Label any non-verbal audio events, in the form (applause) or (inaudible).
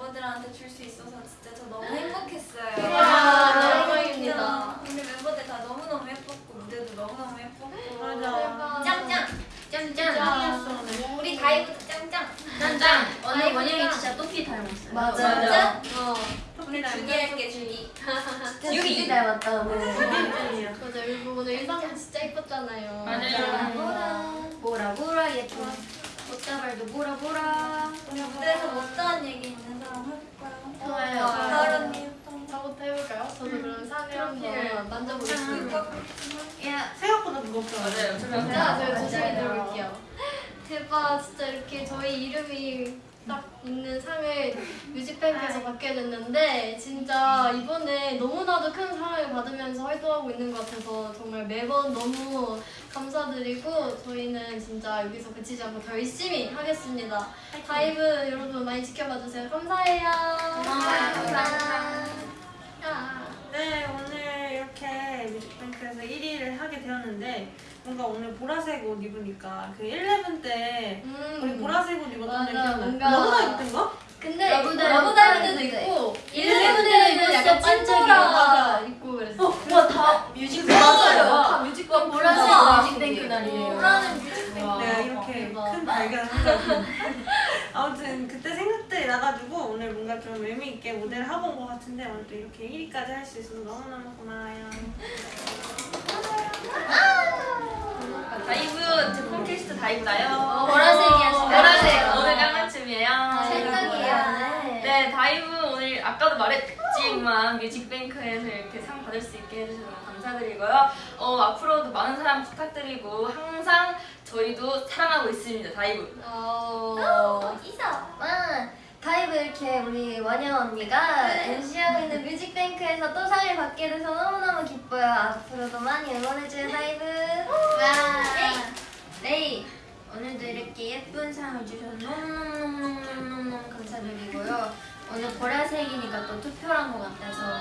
멤버들한테 줄 수 있어서 진짜 저 너무 행복했어요. 영광입니다. 아, 근데 멤버들 다 너무너무 예뻤고 무대도 너무너무 예뻤고 짱짱! 짱짱! 짱이었어 우리 다이브도 짱짱! 짱짱! 언니 원영이 진짜 또끼 닮았어요. 맞아. 맞아. 어. 우리 주기할게 주기. 여기 닮았다. 맞아. 오늘 일상 진짜 예뻤잖아요. 맞아요. 보라 보라 예뻐. 꽃다발도 보라 보라. 한번 만져보겠습니다. 야 생각보다 무겁다. 네, 맞아요. 진짜 저희 조심히. 들어볼게요. (laughs) 대박 진짜 이렇게 저희 이름이 딱 있는 상을 뮤직뱅크에서 받게 됐는데 진짜 이번에 너무나도 큰 사랑을 받으면서 활동하고 있는 것 같아서 정말 매번 너무 감사드리고 저희는 진짜 여기서 그치지 않고 더 열심히 하겠습니다. 다이브 여러분 많이 지켜봐 주세요. 감사해요. 야. 1위를 하게 되었는데 뭔가 오늘 보라색 옷 입으니까 그 11때 우리 음. 보라색 옷 입었던 게 맞아, 기억나요? 뭔가- 너보다 입던 거? 근데 러브다이브 러브다이브도 다이브도 있고 일레븐데는 일레븐데는 진짜 약간. 찐보라 입고 그랬어. 와다 뮤직 맞아요. 다 뮤직뱅크 보라색. 뮤직뱅크 날이에요. 보라는 뮤직뱅크. 와, 내가 이렇게. 큰 (laughs) 발견을 아무튼 그때 생각들이 나가지고 오늘 뭔가 좀 의미 있게 무대를 하고 온 것 같은데 오늘 또 이렇게 1위까지 할 수 있어서 너무너무 고마워요. 다이브 제품 캐스트 다이브나요? 보라색이야, 진짜. 보라색 오늘 깡맞춤이에요. 찰떡이야. 네, 다이브 오늘 아까도 말했지만 뮤직뱅크에서 이렇게 상 받을 수 있게 해주셔서 너무 감사드리고요. 어, 앞으로도 많은 사랑 부탁드리고 항상 저희도 사랑하고 있습니다, 다이브. 어. 있어. 와, 다이브 이렇게 우리 원영 언니가 MC하고 있는 뮤직뱅크에서 또 상을 받게 돼서 너무너무 기뻐요. 앞으로도 많이 응원해줘요, 다이브. 와. 네. 오늘도 이렇게 예쁜 상을 주셔서 너무너무너무너무너무 감사드리고요. 오늘 보라색이니까 또 투표한 것 같아서